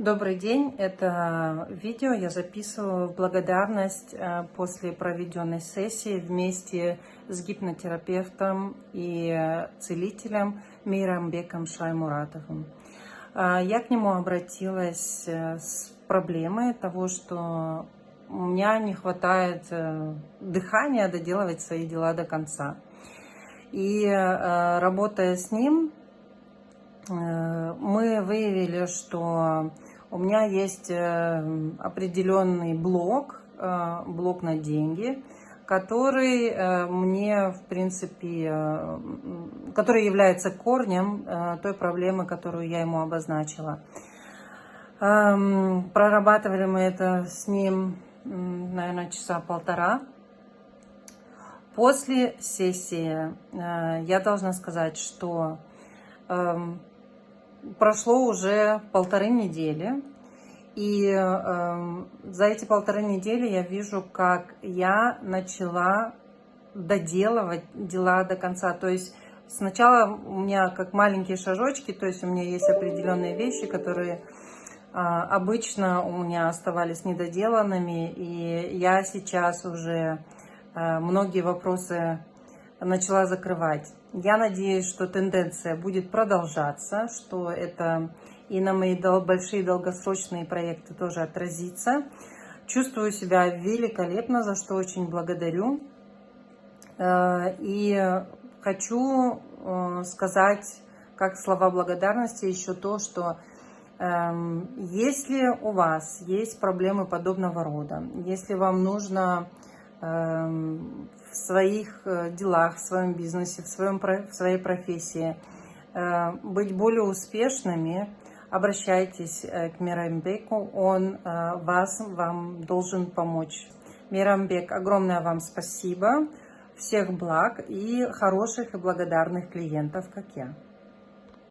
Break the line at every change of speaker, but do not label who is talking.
Добрый день! Это видео я записываю в благодарность э, после проведенной сессии вместе с гипнотерапевтом и э, целителем Мирамбеком Шаймуратовым. Э, я к нему обратилась с проблемой того, что у меня не хватает дыхания доделывать свои дела до конца. И работая с ним, мы выявили, что у меня есть э, определенный блок, э, блок на деньги, который э, мне, в принципе, который является корнем той проблемы, которую я ему обозначила. Эм, прорабатывали мы это с ним, наверное, часа полтора. После сессии я должна сказать, что эм, прошло уже полторы недели, и э, за эти полторы недели я вижу, как я начала доделывать дела до конца. То есть сначала у меня как маленькие шажочки, то есть у меня есть определенные вещи, которые э, обычно у меня оставались недоделанными, и я сейчас уже э, многие вопросы начала закрывать. Я надеюсь, что тенденция будет продолжаться, что это и на мои большие долгосрочные проекты тоже отразится. Чувствую себя великолепно, за что очень благодарю. Э, и хочу э, сказать, как слова благодарности, еще то, что эм, если у вас есть проблемы подобного рода, если вам нужно эм, в своих э, делах, в своем бизнесе, в, своем, в своей профессии, э, быть более успешными, обращайтесь э, к Мирамбеку, он вас, вам должен помочь. Мирамбек, огромное вам спасибо, всех благ и хороших и благодарных клиентов, как я.